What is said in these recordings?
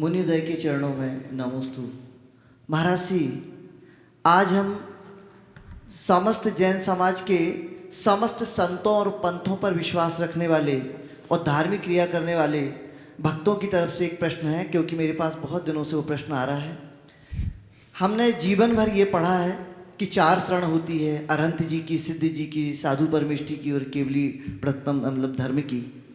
मुनिदय के चरणों में नमोस्तु। महाराज जी, आज हम समस्त जैन समाज के समस्त संतों और पंथों पर विश्वास रखने वाले और धार्मिक क्रिया करने वाले भक्तों की तरफ़ से एक प्रश्न है, क्योंकि मेरे पास बहुत दिनों से वो प्रश्न आ रहा है। हमने जीवन भर ये पढ़ा है कि चार शरण होती है, अरंत जी की, सिद्ध जी की, साधु परमिष्टि की और केवली प्रथम मतलब धर्म की।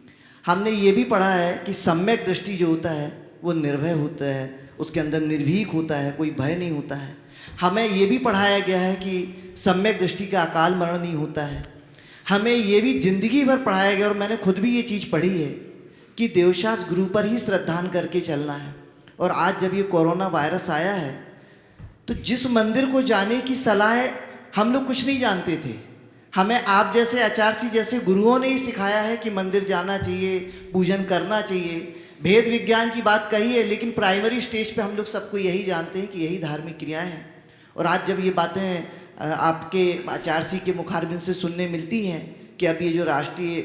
हमने ये भी पढ़ा है कि सम्यक दृष्टि जो होता है वो निर्भय होता है, उसके अंदर निर्भीक होता है, कोई भय नहीं होता है। हमें ये भी पढ़ाया गया है कि सम्यक दृष्टि का अकाल मरण नहीं होता है। हमें ये भी ज़िंदगी भर पढ़ाया गया, और मैंने खुद भी ये चीज़ पढ़ी है कि देवशास गुरु पर ही श्रद्धान करके चलना है। और आज जब ये कोरोना वायरस आया है तो जिस मंदिर को जाने की सलाह हम लोग कुछ नहीं जानते थे। हमें आप जैसे आचार्य जैसे गुरुओं ने ही सिखाया है कि मंदिर जाना चाहिए, पूजन करना चाहिए। भेद विज्ञान की बात कही है, लेकिन प्राइमरी स्टेज पे हम लोग सबको यही जानते हैं कि यही धार्मिक क्रियाएँ हैं। और आज जब ये बातें आपके आचार्य के मुखारबिन से सुनने मिलती हैं कि अब ये जो राष्ट्रीय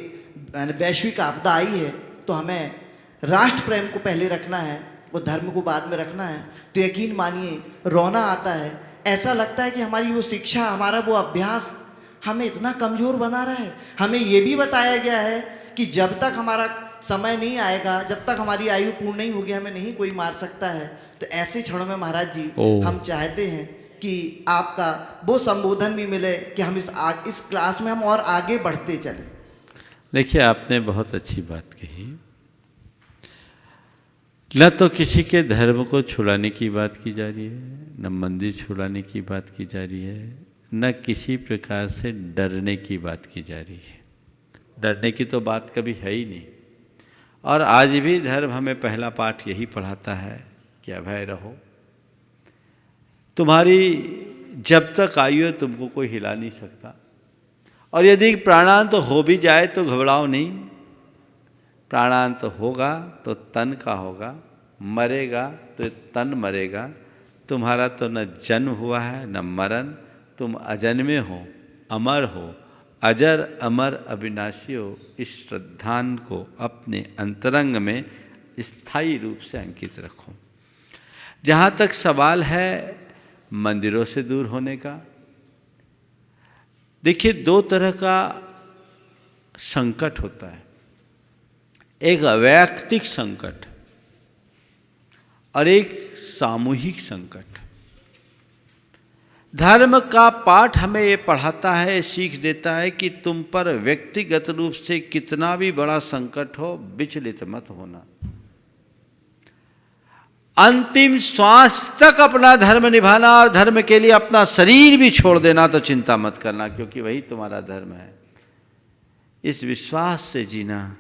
वैश्विक आपदा आई है तो हमें राष्ट्र प्रेम को पहले रखना है वो धर्म को बाद में रखना है। तो यकीन मानिए, रोना आता है। ऐसा लगता है कि हमारी वो शिक्षा, हमारा वो अभ्यास हमें इतना कमज़ोर बना रहा है। हमें ये भी बताया गया है कि जब तक हमारा समय नहीं आएगा जब तक हमारी आयु पूर्ण नहीं होगी हमें नहीं कोई मार सकता है। तो ऐसे क्षणों में महाराज जी हम चाहते हैं कि आपका वो संबोधन भी मिले कि हम इस आ, इस क्लास में हम और आगे बढ़ते चले। देखिए आपने बहुत अच्छी बात कही। न तो किसी के धर्म को छुड़ाने की बात की जा रही है न मंदिर छुड़ाने की बात की जा रही है न किसी प्रकार से डरने की बात की जा रही है। डरने की तो बात कभी है ही नहीं। और आज भी धर्म हमें पहला पाठ यही पढ़ाता है कि अभय रहो। तुम्हारी जब तक आयु है तुमको कोई हिला नहीं सकता। और यदि प्राणांत तो हो भी जाए तो घबराओ नहीं। प्राणांत तो होगा तो तन का होगा, मरेगा तो तन मरेगा। तुम्हारा तो न जन्म हुआ है, न मरण। तुम अजन्मे हो, अमर हो अजर अमर अविनाशी हो इस श्रद्धान को अपने अंतरंग में स्थायी रूप से अंकित रखो। जहाँ तक सवाल है, मंदिरों से दूर होने का। देखिए, दो तरह का संकट होता है। एक वैयक्तिक संकट और एक सामूहिक संकट। धर्म का पाठ हमें ये पढ़ाता है, सीख देता है कि तुम पर व्यक्तिगत रूप से कितना भी बड़ा संकट हो, विचलित मत होना। अंतिम श्वास तक अपना धर्म निभाना और धर्म के लिए अपना शरीर भी छोड़ देना तो चिंता मत करना, क्योंकि वही तुम्हारा धर्म है। इस विश्वास से जीना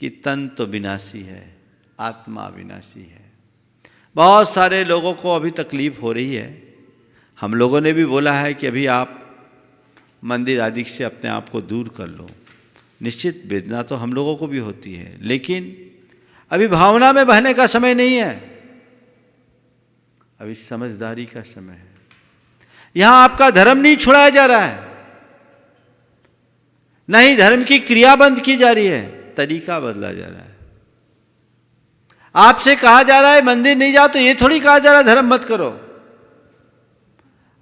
कि तन तो विनाशी है, आत्मा विनाशी है। बहुत सारे लोगों को अभी तकलीफ़ हो रही है। हम लोगों ने भी बोला है कि अभी आप मंदिर आदि से अपने आप को दूर कर लो। निश्चित वेदना तो हम लोगों को भी होती है, लेकिन अभी भावना में बहने का समय नहीं है। अभी समझदारी का समय है। यहाँ आपका धर्म नहीं छुड़ाया जा रहा है। नहीं धर्म की क्रिया बंद की जा रही है, तरीका बदला जा रहा है। आपसे कहा जा रहा है, मंदिर नहीं जाओ तो ये थोड़ी कहा जा रहा है, धर्म मत करो।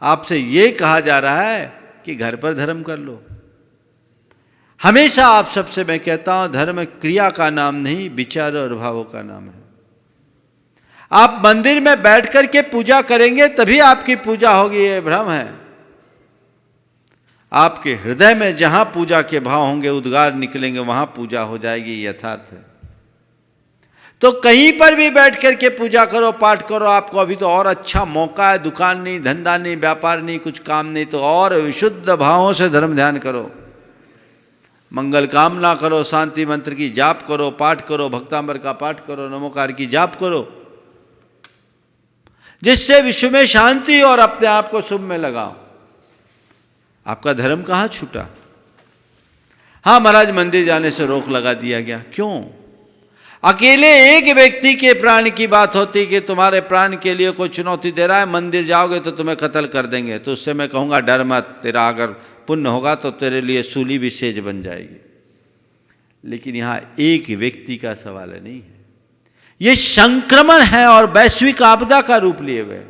आपसे ये कहा जा रहा है कि घर पर धर्म कर लो। हमेशा आप सबसे मैं कहता हूँ, धर्म क्रिया का नाम नहीं, विचार और भावों का नाम है। आप मंदिर में बैठ कर के पूजा करेंगे, तभी आपकी पूजा होगी, ये भ्रम है। आपके हृदय में जहाँ पूजा के भाव होंगे, उद्गार निकलेंगे, वहाँ पूजा हो जाएगी, यथार्थ है। तो कहीं पर भी बैठ करके पूजा करो, पाठ करो, आपको अभी तो और अच्छा मौका है, दुकान नहीं, धंधा नहीं, व्यापार नहीं, कुछ काम नहीं तो और विशुद्ध भावों से धर्म ध्यान करो। मंगल कामना करो, शांति मंत्र की जाप करो, पाठ करो, भक्तांबर का पाठ करो, नमोकार की जाप करो। जिससे विश्व में शांति और अपने आप को शुभ में लगाओ। आपका धर्म कहाँ छूटा? हाँ महाराज, मंदिर जाने से रोक लगा दिया गया। क्यों? अकेले एक व्यक्ति के प्राण की बात होती कि तुम्हारे प्राण के लिए कोई चुनौती दे रहा है, मंदिर जाओगे तो तुम्हें कत्ल कर देंगे। तो उससे मैं कहूँगा, डर मत, तेरा अगर पुण्य होगा तो तेरे लिए सूली भी सेज बन जाएगी। लेकिन यहाँ एक व्यक्ति का सवाल नहीं है। ये संक्रमण है और वैश्विक आपदा का रूप लिए हुए।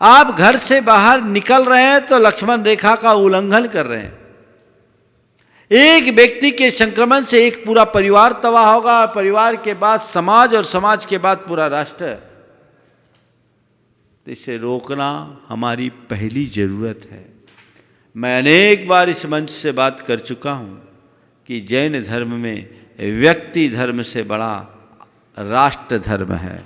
आप घर से बाहर निकल रहे हैं तो लक्ष्मण रेखा का उल्लंघन कर रहे हैं। एक व्यक्ति के संक्रमण से एक पूरा परिवार तबाह होगा और परिवार के बाद समाज और समाज के बाद पूरा राष्ट्र। इसे रोकना हमारी पहली ज़रूरत है। मैं अनेक बार इस मंच से बात कर चुका हूँ कि जैन धर्म में व्यक्ति धर्म से बड़ा राष्ट्र धर्म है।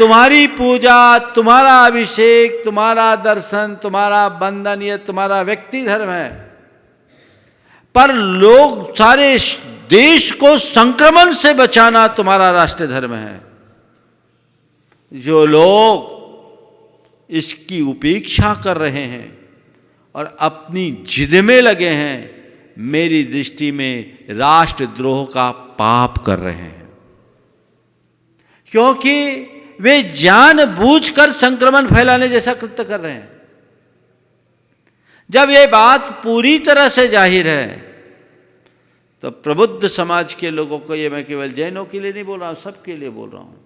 तुम्हारी पूजा, तुम्हारा अभिषेक, तुम्हारा दर्शन, तुम्हारा बंधन, ये तुम्हारा व्यक्ति धर्म है। पर लोग सारे देश को संक्रमण से बचाना तुम्हारा राष्ट्र धर्म है। जो लोग इसकी उपेक्षा कर रहे हैं और अपनी जिद में लगे हैं, मेरी दृष्टि में राष्ट्रद्रोह का पाप कर रहे हैं। क्योंकि वे जानबूझकर संक्रमण फैलाने जैसा कृत्य कर रहे हैं। जब ये बात पूरी तरह से ज़ाहिर है तो प्रबुद्ध समाज के लोगों को ये मैं केवल जैनों के लिए नहीं बोल रहा हूँ, सबके लिए बोल रहा हूँ।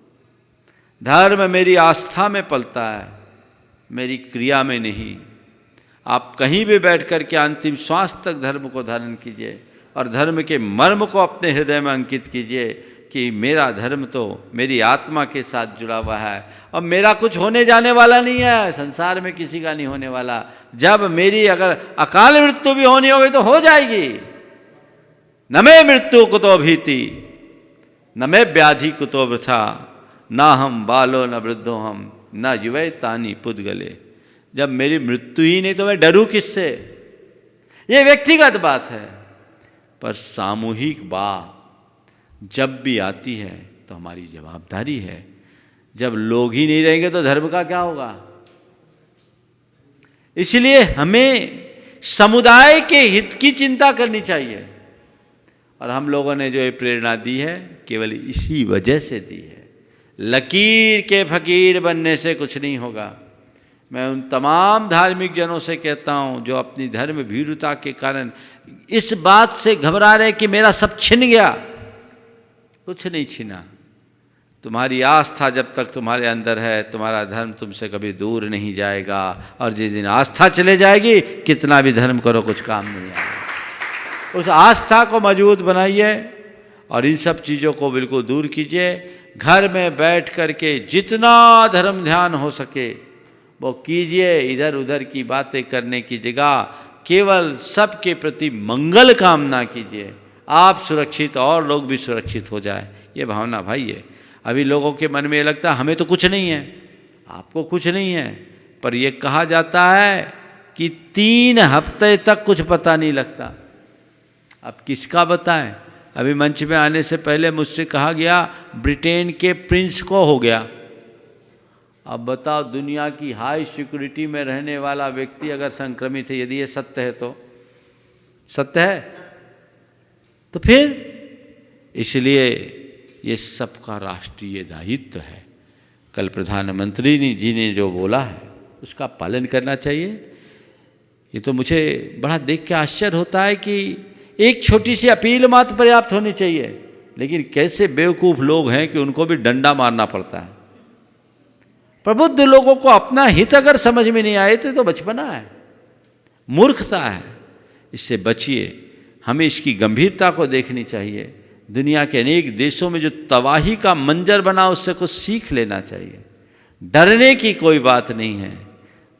धर्म मेरी आस्था में पलता है, मेरी क्रिया में नहीं। आप कहीं भी बैठ कर के अंतिम श्वास तक धर्म को धारण कीजिए और धर्म के मर्म को अपने हृदय में अंकित कीजिए। कि मेरा धर्म तो मेरी आत्मा के साथ जुड़ा हुआ है। और मेरा कुछ होने जाने वाला नहीं है, संसार में किसी का नहीं होने वाला। जब मेरी अगर अकाल मृत्यु भी होनी होगी तो हो जाएगी। न मैं मृत्यु तो भीति, न मैं व्याधि तो वृथा। ना हम बालो, न वृद्धो हम, न युवे तानी पुदगले। जब मेरी मृत्यु ही नहीं तो मैं डरूं किससे? ये व्यक्तिगत बात है, पर सामूहिक बात जब भी आती है तो हमारी जवाबदारी है। जब लोग ही नहीं रहेंगे तो धर्म का क्या होगा? इसलिए हमें समुदाय के हित की चिंता करनी चाहिए। और हम लोगों ने जो ये प्रेरणा दी है, केवल इसी वजह से दी है। लकीर के फकीर बनने से कुछ नहीं होगा। मैं उन तमाम धार्मिक जनों से कहता हूँ, जो अपनी धर्म भीरुता के कारण इस बात से घबरा रहे कि मेरा सब छिन गया। कुछ नहीं छीना। तुम्हारी आस्था जब तक तुम्हारे अंदर है, तुम्हारा धर्म तुमसे कभी दूर नहीं जाएगा। और जिस दिन आस्था चले जाएगी, कितना भी धर्म करो, कुछ काम नहीं आएगा। उस आस्था को मज़बूत बनाइए और इन सब चीज़ों को बिल्कुल दूर कीजिए। घर में बैठ कर के जितना धर्म ध्यान हो सके, वो कीजिए। इधर उधर की बातें करने की जगह केवल सबके प्रति मंगल कामना कीजिए। आप सुरक्षित और लोग भी सुरक्षित हो जाए। ये भावना भाई है। अभी लोगों के मन में ये लगता है, हमें तो कुछ नहीं है। आपको कुछ नहीं है। पर यह कहा जाता है कि तीन हफ़्ते तक कुछ पता नहीं लगता। अब किसका बताएँ? अभी मंच में आने से पहले मुझसे कहा गया, ब्रिटेन के प्रिंस को हो गया। अब बताओ, दुनिया की हाई सिक्योरिटी में रहने वाला व्यक्ति अगर संक्रमित है, यदि ये सत्य है तो? सत्य है? तो फिर इसलिए ये सबका राष्ट्रीय दायित्व है। कल प्रधानमंत्री जी ने जो बोला है, उसका पालन करना चाहिए। ये तो मुझे बड़ा देख के आश्चर्य होता है कि एक छोटी सी अपील मात्र पर्याप्त होनी चाहिए। लेकिन कैसे बेवकूफ़ लोग हैं कि उनको भी डंडा मारना पड़ता है। प्रबुद्ध लोगों को अपना हित अगर समझ में नहीं आए थे तो बचपना है, मूर्खता है। इससे बचिए। हमें इसकी गंभीरता को देखनी चाहिए। दुनिया के अनेक देशों में जो तबाही का मंजर बना, उससे कुछ सीख लेना चाहिए। डरने की कोई बात नहीं है,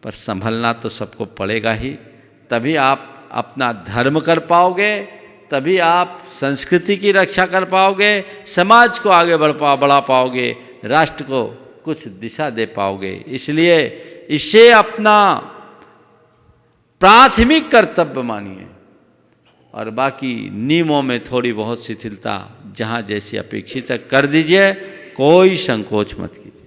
पर संभलना तो सबको पड़ेगा ही। तभी आप अपना धर्म कर पाओगे, तभी आप संस्कृति की रक्षा कर पाओगे, समाज को आगे बढ़ पा, बढ़ा पाओगे, राष्ट्र को कुछ दिशा दे पाओगे। इसलिए इसे अपना प्राथमिक कर्तव्य मानिए। और बाकी नियमों में थोड़ी बहुत शिथिलता जहाँ जैसी अपेक्षित है, कर दीजिए, कोई संकोच मत कीजिए।